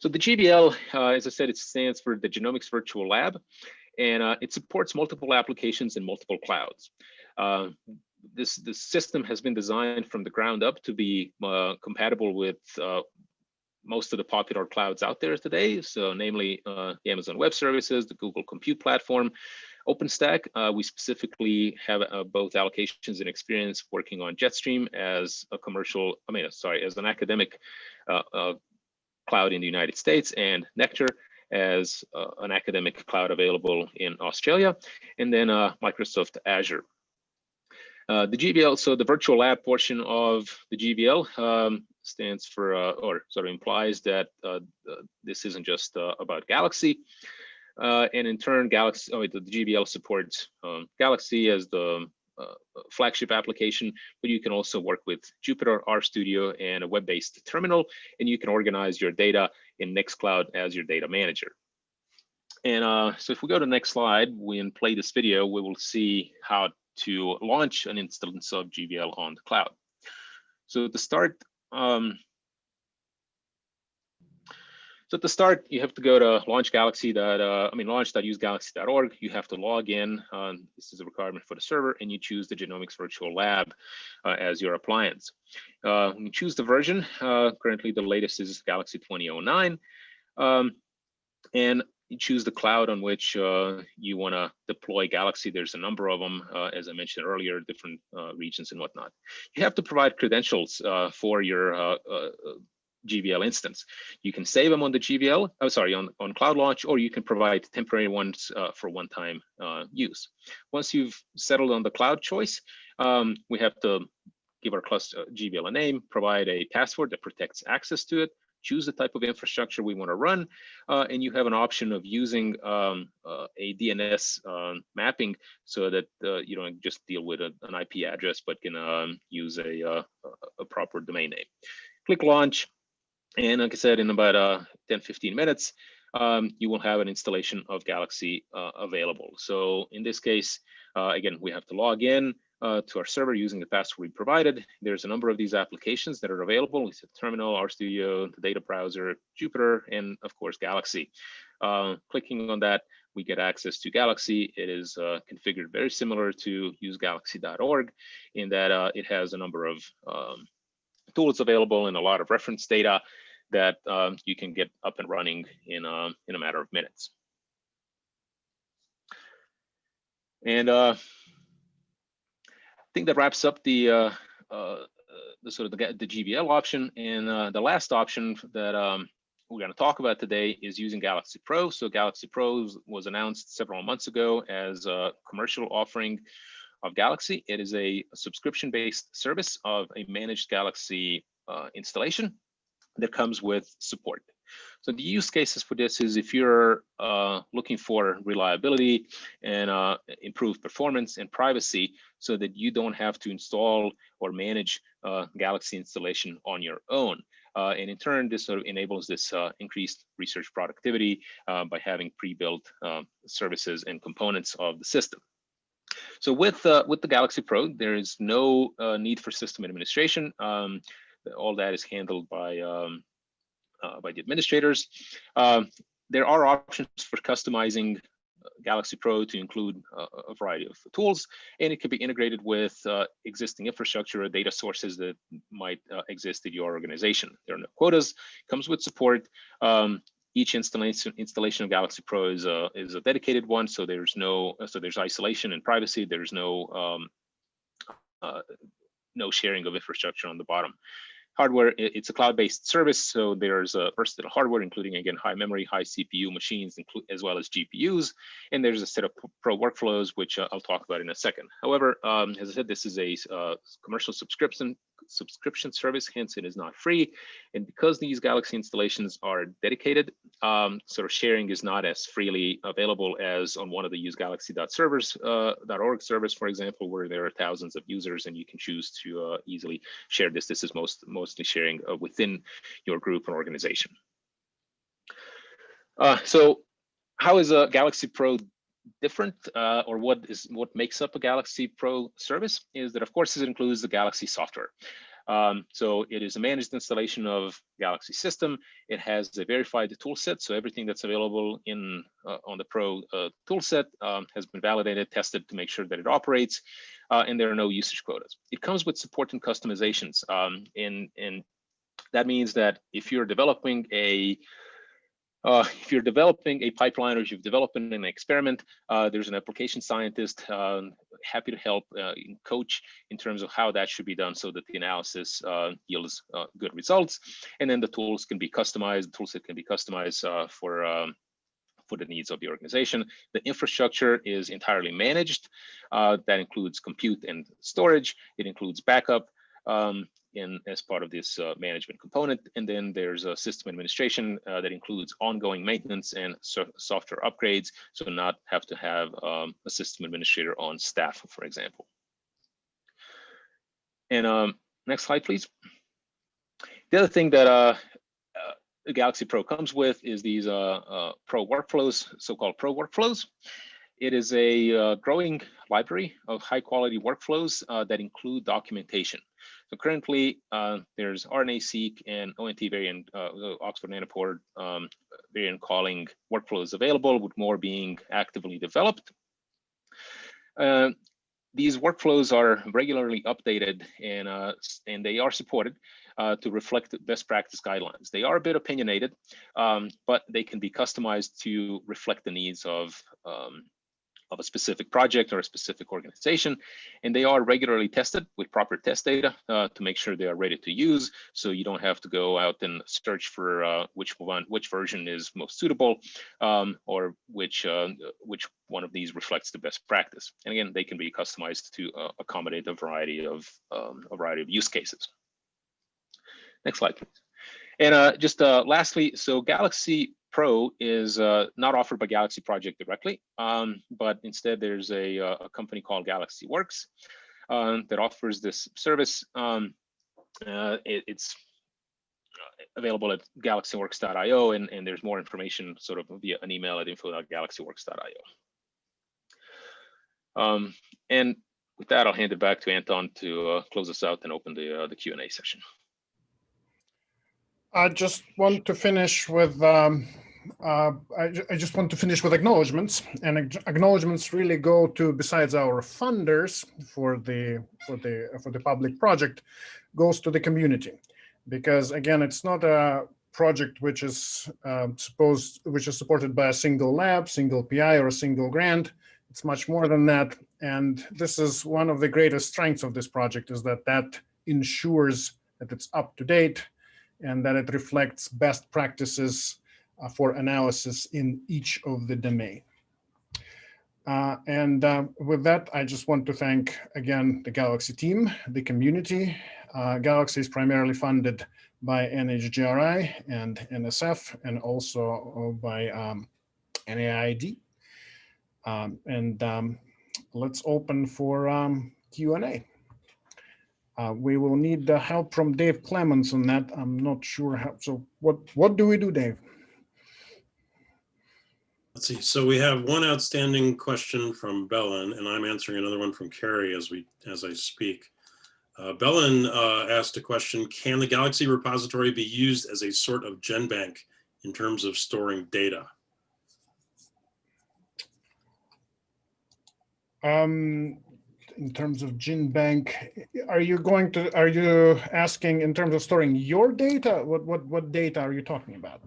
Speaker 3: So the GVL, uh, as I said, it stands for the Genomics Virtual Lab, and uh, it supports multiple applications in multiple clouds. This, the system has been designed from the ground up to be uh, compatible with uh, most of the popular clouds out there today. So namely uh, the Amazon Web Services, the Google Compute Platform, OpenStack. Uh, we specifically have uh, both allocations and experience working on Jetstream as a commercial, I mean, sorry, as an academic uh, cloud in the United States and Nectar as an academic cloud available in Australia, and then Microsoft Azure. Uh, the GVL, so the virtual lab portion of the GVL um, stands for, uh, or sort of implies that uh, this isn't just uh, about Galaxy. Uh, and in turn, Galaxy, oh, the, GVL supports um, Galaxy as the uh, flagship application, but you can also work with Jupyter, RStudio, and a web-based terminal, and you can organize your data in Nextcloud as your data manager. And uh, so if we go to the next slide, and play this video, we will see how to launch an instance of GVL on the cloud. So to start, um, so to start, you have to go to launch Galaxy. Uh, I mean, launch.usegalaxy.org. You have to log in. Um, this is a requirement for the server, and you choose the Genomics Virtual Lab uh, as your appliance. Uh, you choose the version. Uh, currently, the latest is Galaxy 2009. Um, and you choose the cloud on which uh, you want to deploy Galaxy. There's a number of them, uh, as I mentioned earlier, different uh, regions and whatnot. You have to provide credentials uh, for your uh, uh, GVL instance. You can save them on the GVL, oh, sorry, on, on Cloud Launch, or you can provide temporary ones for one-time use. Once you've settled on the cloud choice, um, we have to give our cluster GVL a name, provide a password that protects access to it, choose the type of infrastructure we want to run, uh, and you have an option of using um, uh, a DNS um, mapping so that uh, you don't just deal with a, an IP address, but can um, use a, uh, a proper domain name. Click launch, and like I said, in about uh, 10, 15 minutes, um, you will have an installation of Galaxy uh, available. So in this case, again, we have to log in, uh, to our server using the password we provided. There's a number of these applications that are available. We a terminal, RStudio, the data browser, Jupyter, and of course, Galaxy. Uh, clicking on that, we get access to Galaxy. It is uh, configured very similar to usegalaxy.org in that uh, it has a number of um, tools available and a lot of reference data that um, you can get up and running in, um, in a matter of minutes. And uh, think that wraps up the uh, uh, the sort of the, the GVL option. And uh, the last option that um, we're going to talk about today is using Galaxy Pro. So Galaxy Pro was announced several months ago as a commercial offering of Galaxy. It is a subscription-based service of a managed Galaxy uh, installation that comes with support. So the use cases for this is if you're uh, looking for reliability and uh, improved performance and privacy so that you don't have to install or manage uh, Galaxy installation on your own. Uh, and in turn, this sort of enables this uh, increased research productivity uh, by having pre-built um, services and components of the system. So with with the Galaxy Pro, there is no need for system administration. Um, all that is handled by um, by the administrators. Um, there are options for customizing uh, Galaxy Pro to include uh, a variety of tools, and it can be integrated with uh, existing infrastructure or data sources that might uh, exist in your organization. There are no quotas, comes with support. Um, each installation installation of Galaxy Pro is a is a dedicated one, so there's no so there's isolation and privacy. There's no um, uh, no sharing of infrastructure on the bottom hardware, it's a cloud-based service, so there's a versatile hardware, including again high memory, high CPU machines, as well as GPUs, and there's a set of pro workflows, which uh, I'll talk about in a second. However, um, as I said, this is a uh, commercial subscription subscription service, hence it is not free. And because these Galaxy installations are dedicated, um, sort of sharing is not as freely available as on one of the usegalaxy.servers, uh, .org servers, for example, where there are thousands of users and you can choose to uh, easily share this. This is most mostly sharing uh, within your group and organization. Uh, so how is a Galaxy Pro different uh, or what is what makes up a Galaxy Pro service is that of course it includes the Galaxy software. Um, so it is a managed installation of Galaxy system. It has a verified toolset, so everything that's available in uh, on the Pro uh, toolset um, has been validated, tested to make sure that it operates, uh, and there are no usage quotas. It comes with support and customizations, um, and and that means that if you're developing a uh, if you're developing a pipeline or if you've developed an experiment, uh, there's an application scientist um, happy to help uh, coach in terms of how that should be done so that the analysis uh, yields uh, good results. And then the tools can be customized, the toolset can be customized for um, for the needs of the organization. The infrastructure is entirely managed. that includes compute and storage. It includes backup. Um, in as part of this uh, management component. And then there's a system administration uh, that includes ongoing maintenance and so software upgrades. So not have to have um, a system administrator on staff, for example. And um, next slide, please. The other thing that uh, uh Galaxy Pro comes with is these uh, uh, Pro workflows, so-called Pro workflows. It is a uh, growing library of high quality workflows uh, that include documentation. So currently uh, there's RNA-seq and ONT variant, uh, Oxford Nanopore um, variant calling workflows available with more being actively developed. Uh, these workflows are regularly updated and, uh, and they are supported uh, to reflect best practice guidelines. They are a bit opinionated, um, but they can be customized to reflect the needs of um, of a specific project or a specific organization. And they are regularly tested with proper test data uh, to make sure they are ready to use. So you don't have to go out and search for uh, which one, which version is most suitable um, or which, uh, which one of these reflects the best practice. And again, they can be customized to uh, accommodate a variety of um, a variety of use cases. Next slide, please. And uh, just uh, lastly, so Galaxy Pro is uh, not offered by Galaxy Project directly, um, but instead there's a, uh, a, company called Galaxy Works uh, that offers this service. Um, uh, it, it's uh, available at galaxyworks.io and, and there's more information sort of via an email at info.galaxyworks.io. Um, and with that, I'll hand it back to Anton to uh, close us out and open the, the Q&A session.
Speaker 1: I just want to finish with um, uh, I, I, just want to finish with acknowledgements and acknowledgements really go to besides our funders for the for the for the public project goes to the community. Because again it's not a project which is um, supposed which is supported by a single lab single pi or a single grant. It's much more than that and this is one of the greatest strengths of this project is that that ensures that it's up to date and that it reflects best practices uh, for analysis in each of the domain. Uh, and uh, with that, I just want to thank again the Galaxy team, the community. Uh, Galaxy is primarily funded by NHGRI and NSF and also by um, NIAID. Um, and um, let's open for um, Q&A. Uh, we will need the help from Dave Clements on that. I'm not sure how. So what, what do we do, Dave?
Speaker 5: Let's see. So we have one outstanding question from Belen, and I'm answering another one from Carrie as we as I speak. Uh, Belen uh, asked a question: Can the Galaxy repository be used as a sort of GenBank in terms of storing data?
Speaker 1: Um, in terms of GenBank, are you going to are you asking in terms of storing your data? What what what data are you talking about?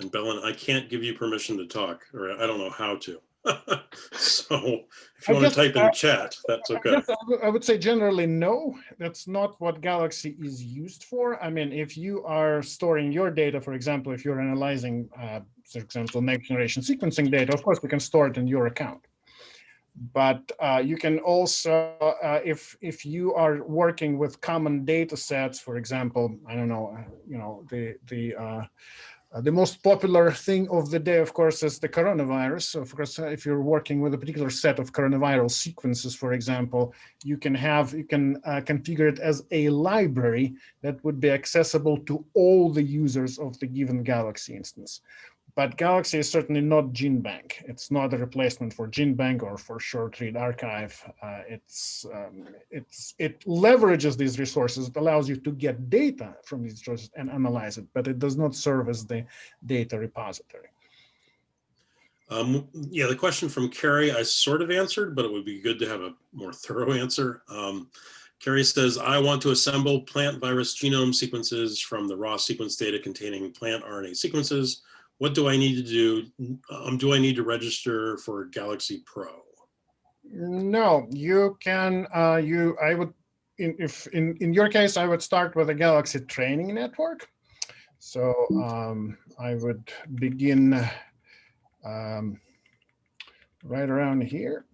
Speaker 5: And Belen, I can't give you permission to talk, or I don't know how to. so if you want to type in chat, that's okay.
Speaker 1: I, I would say generally no, that's not what Galaxy is used for. I mean, if you are storing your data, for example, if you're analyzing, uh, for example, next generation sequencing data, of course, we can store it in your account. But uh, you can also, uh, if if you are working with common data sets, for example, I don't know, uh, you know, the the uh, the most popular thing of the day, of course, is the coronavirus. So of course, uh, if you're working with a particular set of coronavirus sequences, for example, you can have, you can uh, configure it as a library that would be accessible to all the users of the given Galaxy instance. But Galaxy is certainly not GenBank. It's not a replacement for GenBank or for Short Read Archive. Uh, it's, um, it's, it leverages these resources. It allows you to get data from these resources and analyze it, but it does not serve as the data repository.
Speaker 5: Um, yeah, the question from Carrie, I sort of answered, but it would be good to have a more thorough answer. Um, Carrie says, I want to assemble plant virus genome sequences from the raw sequence data containing plant RNA sequences. What do I need to do? Um, do I need to register for Galaxy Pro?
Speaker 1: No, you can, uh, you, I would, in, if, in, in your case, I would start with a Galaxy training network. So um, I would begin um, right around here.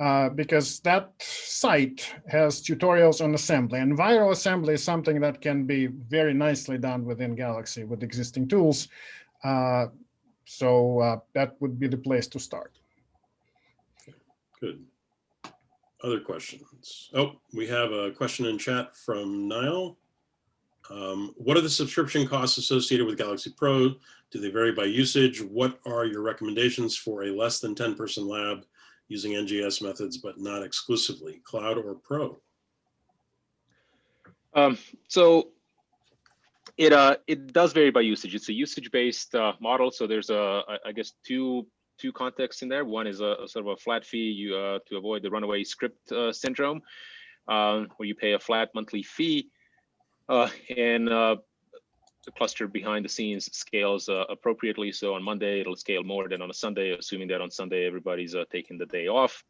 Speaker 1: Uh, because that site has tutorials on assembly and viral assembly is something that can be very nicely done within Galaxy with existing tools. Uh, so uh, that would be the place to start.
Speaker 5: Good. Other questions? Oh, we have a question in chat from Niall. Um, what are the subscription costs associated with Galaxy Pro? Do they vary by usage? What are your recommendations for a less than 10 person lab using NGS methods, but not exclusively cloud or pro?
Speaker 3: Um, so it uh it does vary by usage. It's a usage based uh, model. So there's a I guess two two contexts in there. One is a, a sort of a flat fee you uh, to avoid the runaway script uh, syndrome, um, where you pay a flat monthly fee, uh, and uh, the cluster behind the scenes scales uh, appropriately. So on Monday, it'll scale more than on a Sunday, assuming that on Sunday, everybody's uh, taking the day off.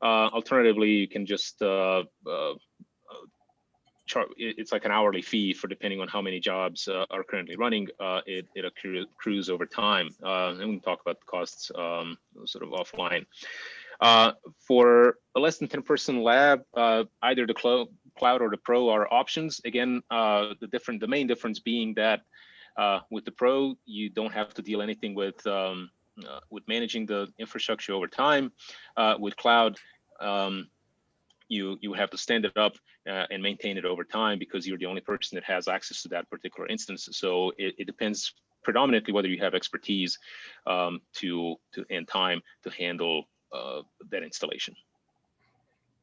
Speaker 3: Uh, alternatively, you can just uh, uh, chart, it's like an hourly fee for depending on how many jobs uh, are currently running. it, it accrues over time. and we can talk about the costs um, sort of offline. for a less than 10 person lab, either the cloud or the pro are options. Again, uh, the different, the main difference being that uh, with the pro, you don't have to deal anything with um, uh, with managing the infrastructure over time. Uh, with cloud, um, you you have to stand it up uh, and maintain it over time because you're the only person that has access to that particular instance. So it, it depends predominantly whether you have expertise um, to to and time to handle uh, that installation.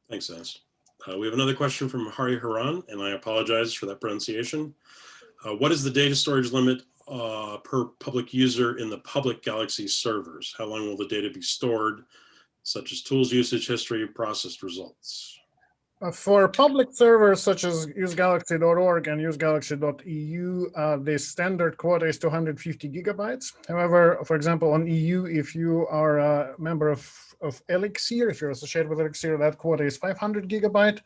Speaker 5: Thanks, Enis. Uh, we have another question from Hari Haran, and I apologize for that pronunciation. Uh, what is the data storage limit uh, per public user in the public Galaxy servers? How long will the data be stored, such as tools usage history, processed results?
Speaker 1: Uh, for public servers such as usegalaxy.org and usegalaxy.eu, uh, the standard quota is 250 gigabytes. However, for example, on EU, if you are a member of, of Elixir, if you're associated with Elixir, that quota is 500 gigabyte.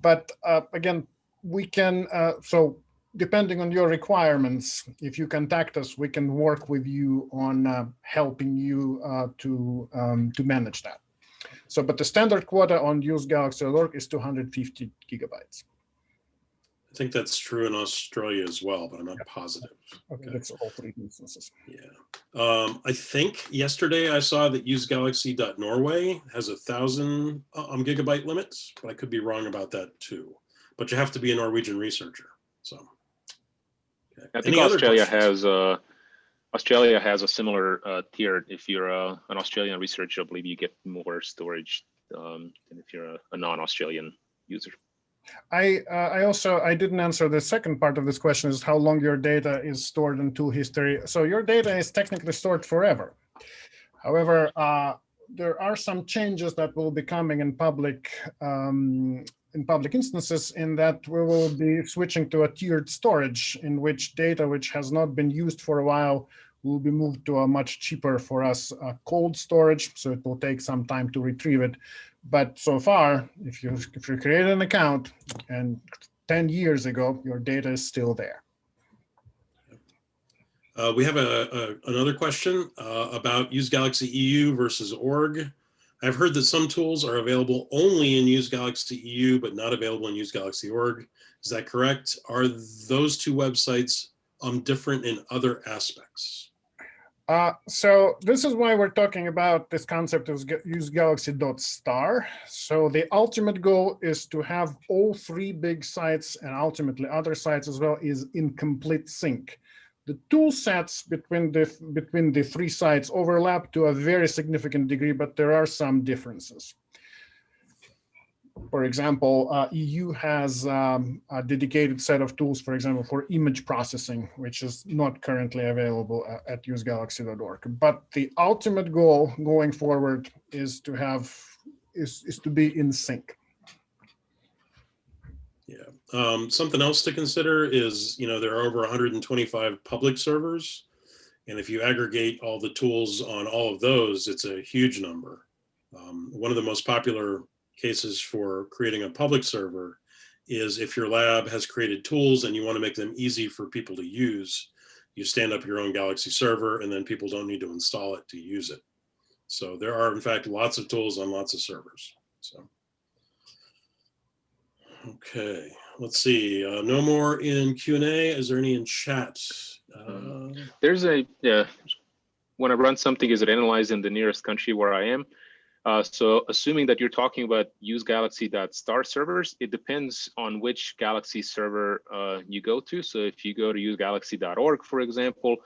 Speaker 1: But uh, again, we can, uh, so depending on your requirements, if you contact us, we can work with you on uh, helping you uh, to, um, to manage that. So, but the standard quota on use Galaxy.org is 250 gigabytes.
Speaker 5: I think that's true in Australia as well, but I'm not positive.
Speaker 1: Okay, that's all three instances.
Speaker 5: Yeah. Um, I think yesterday I saw that usegalaxy.norway has a thousand um, gigabyte limits, but I could be wrong about that too. But you have to be a Norwegian researcher. So
Speaker 3: okay. I think Any Australia has uh, Australia has a similar uh, tier. If you're uh, an Australian researcher, I believe you get more storage um, than if you're a, a non-Australian user.
Speaker 1: I uh, I also I didn't answer the second part of this question is how long your data is stored in tool history. So your data is technically stored forever. However, uh, there are some changes that will be coming in public um, in public instances in that we will be switching to a tiered storage in which data which has not been used for a while will be moved to a much cheaper for us uh, cold storage. So it will take some time to retrieve it. But so far, if you if you create an account and 10 years ago, your data is still there.
Speaker 5: Uh, we have a, a another question uh, about Use Galaxy EU versus org. I've heard that some tools are available only in Use Galaxy EU, but not available in Use Galaxy org. Is that correct? Are those two websites um, different in other aspects?
Speaker 1: Uh, so this is why we're talking about this concept of use galaxy dot star. So the ultimate goal is to have all three big sites and ultimately other sites as well is in complete sync. The tool sets between the between the three sites overlap to a very significant degree, but there are some differences. For example, uh, EU has um, a dedicated set of tools, for example, for image processing, which is not currently available at, at usegalaxy.org. But the ultimate goal going forward is to have is, is to be in sync.
Speaker 5: Yeah. Um, something else to consider is, you know, there are over 125 public servers. And if you aggregate all the tools on all of those, it's a huge number. Um, one of the most popular cases for creating a public server is if your lab has created tools and you want to make them easy for people to use, you stand up your own Galaxy server and then people don't need to install it to use it. So there are in fact lots of tools on lots of servers. So. Okay, let's see. Uh, no more in Q and A. Is there any in chat? Uh,
Speaker 3: There's a, yeah, when I run something, is it analyzed in the nearest country where I am? Uh, so assuming that you're talking about use galaxy.star servers, it depends on which Galaxy server uh, you go to. So if you go to usegalaxy.org, for example,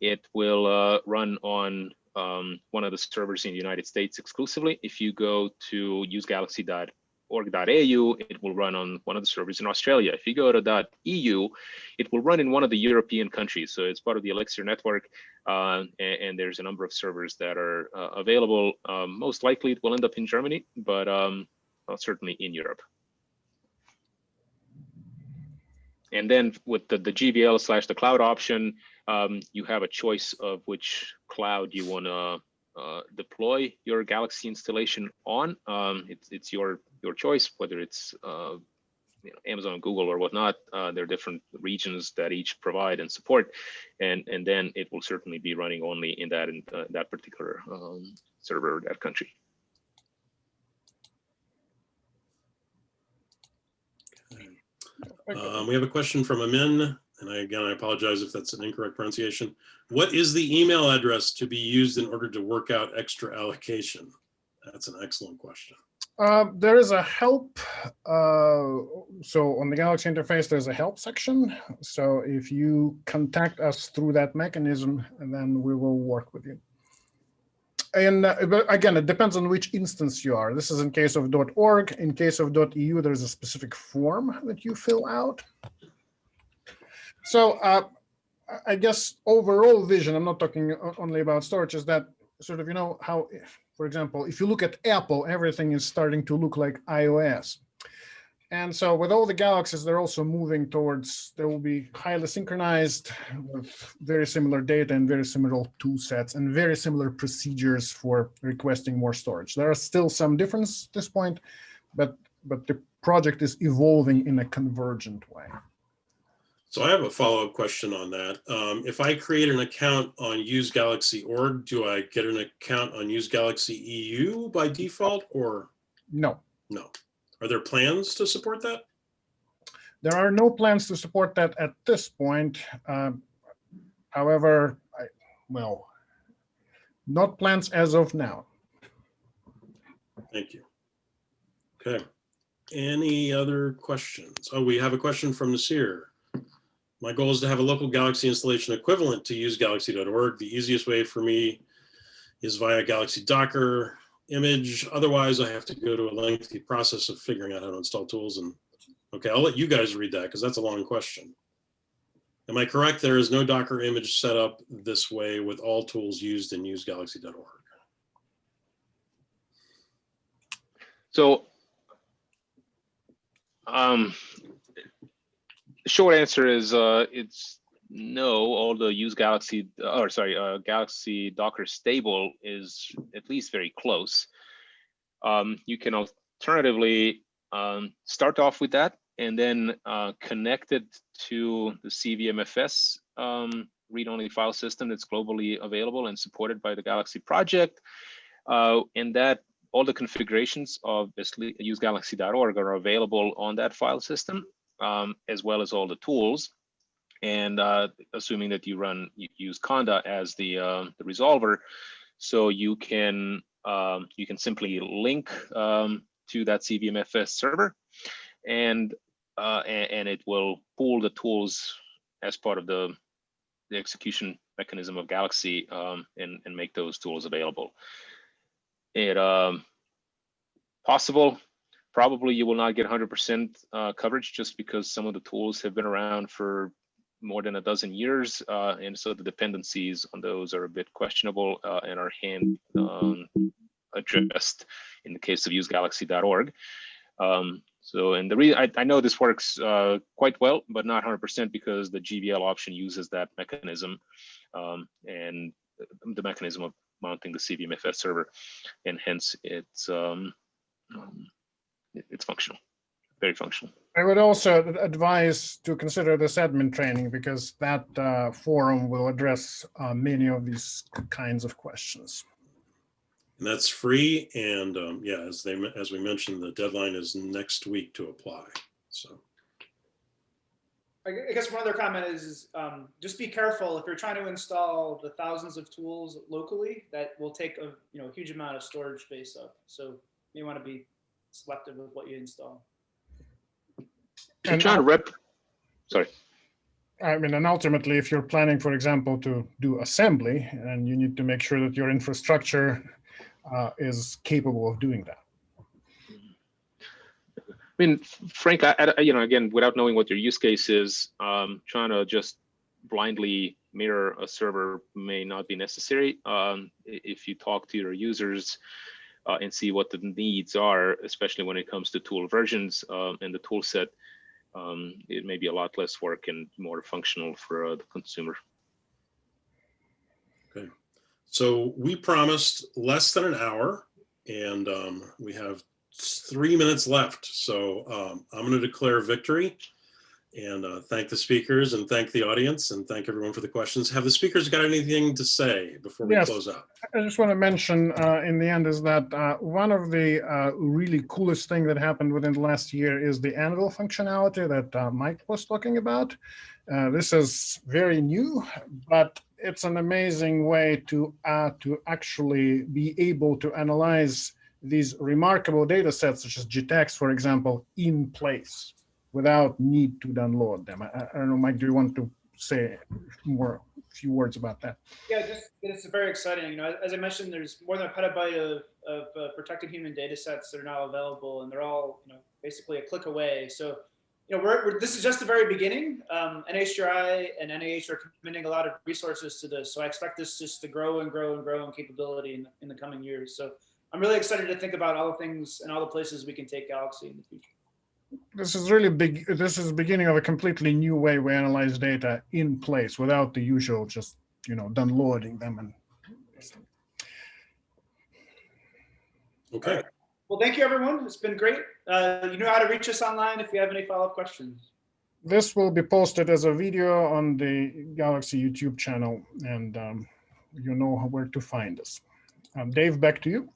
Speaker 3: it will uh, run on um, one of the servers in the United States exclusively. If you go to usegalaxy.org, org.au, it will run on one of the servers in Australia. If you go to .eu, it will run in one of the European countries. So it's part of the Elixir network, uh, and, and, there's a number of servers that are uh, available. Um, most likely it will end up in Germany, but um, certainly in Europe. And then with the, the GVL slash the cloud option, um, you have a choice of which cloud you want to uh, deploy your Galaxy installation on. Um, it's it's your your choice whether it's uh, you know, Amazon, Google, or whatnot. Uh, there are different regions that each provide and support, and and then it will certainly be running only in that in uh, that particular um, server that country.
Speaker 5: Um, we have a question from Amin, and I, again, I apologize if that's an incorrect pronunciation. What is the email address to be used in order to work out extra allocation? That's an excellent question.
Speaker 1: Uh, there is a help. Uh, so on the Galaxy interface, there's a help section. So if you contact us through that mechanism, then we will work with you. And uh, again, it depends on which instance you are. This is in case of .org. In case of .eu, there's a specific form that you fill out. So uh, I guess overall vision, I'm not talking only about storage, is that sort of, you know, how, for example, if you look at Apple, everything is starting to look like iOS. And so with all the galaxies, they're also moving towards, they will be highly synchronized with very similar data and very similar tool sets and very similar procedures for requesting more storage. There are still some difference at this point, but, but the project is evolving in a convergent way.
Speaker 5: So I have a follow-up question on that. Um, if I create an account on Use Galaxy org, do I get an account on Use Galaxy EU by default or?
Speaker 1: No.
Speaker 5: No. Are there plans to support that?
Speaker 1: There are no plans to support that at this point. Um, however, I, well, not plans as of now.
Speaker 5: Thank you. Okay. Any other questions? Oh, we have a question from Nasir. My goal is to have a local Galaxy installation equivalent to use galaxy.org. The easiest way for me is via Galaxy Docker image. Otherwise, I have to go to a lengthy process of figuring out how to install tools. And okay, I'll let you guys read that because that's a long question. Am I correct? There is no Docker image set up this way with all tools used in usegalaxy.org.
Speaker 3: So um, short answer is uh, it's no. All the use Galaxy, or sorry, uh, Galaxy Docker stable is at least very close. Um, you can alternatively um, start off with that and then uh, connect it to the CVMFS um, read-only file system that's globally available and supported by the Galaxy project. Uh, and that all the configurations of usegalaxy.org are available on that file system um, as well as all the tools. And uh, assuming that you run, you use Conda as the, uh, the resolver, so you can um, you can simply link um, to that CVMFS server, and, uh, and and it will pull the tools as part of the the execution mechanism of Galaxy um, and, and make those tools available. It um, possible, probably you will not get 100% uh, coverage just because some of the tools have been around for more than a dozen years, uh, and so the dependencies on those are a bit questionable uh, and are hand um, addressed in the case of usegalaxy.org. Um, so, and the reason I, I know this works uh, quite well, but not 100% because the GVL option uses that mechanism um, and the mechanism of mounting the CVMFS server, and hence it's um, it's functional, very functional.
Speaker 1: I would also advise to consider this admin training because that uh, forum will address uh, many of these kinds of questions.
Speaker 5: And that's free. And um, yeah, as they, as we mentioned, the deadline is next week to apply. So,
Speaker 4: I guess one other comment is, is um, just be careful if you're trying to install the thousands of tools locally, that will take a you know huge amount of storage space up. So you want to be selective with what you install.
Speaker 3: So
Speaker 1: And
Speaker 3: John,
Speaker 1: I-
Speaker 3: rep, sorry.
Speaker 1: I mean, and ultimately, if you're planning, for example, to do assembly, and you need to make sure that your infrastructure uh, is capable of doing that.
Speaker 3: I mean, Frank, I, I, you know, again, without knowing what your use case is, um, trying to just blindly mirror a server may not be necessary. Um, if you talk to your users uh, and see what the needs are, especially when it comes to tool versions um, and the tool set, um, it may be a lot less work and more functional for uh, the consumer.
Speaker 5: Okay, so we promised less than an hour and um, we have three minutes left. So um, I'm going to declare victory and uh, thank the speakers and thank the audience and thank everyone for the questions. Have the speakers got anything to say before we
Speaker 1: Yes.
Speaker 5: close out?
Speaker 1: I just want to mention uh, in the end is that uh, one of the uh, really coolest thing that happened within the last year is the Anvil functionality that uh, Mike was talking about. Uh, this is very new, but it's an amazing way to uh, to actually be able to analyze these remarkable data sets, such as GTEx, for example, in place without need to download them. I, I don't know, Mike, do you want to say more, a few words about that?
Speaker 4: Yeah, just it's very exciting. You know, as I mentioned, there's more than a petabyte of, of uh, protected human data sets that are now available, and they're all you know basically a click away. So, you know, we're, we're this is just the very beginning. Um, NHGRI and NIH are committing a lot of resources to this, so I expect this just to grow and grow and grow in capability in, in the coming years. So, I'm really excited to think about all the things and all the places we can take Galaxy in the future.
Speaker 1: This is really big this is the beginning of a completely new way we analyze data in place without the usual just you know downloading them and
Speaker 5: Okay.
Speaker 4: Well, thank you, everyone. It's been great. Uh, you know how to reach us online if you have any follow-up questions.
Speaker 1: this will be posted as a video on the galaxy youtube channel and um, you know where to find us um, dave back to you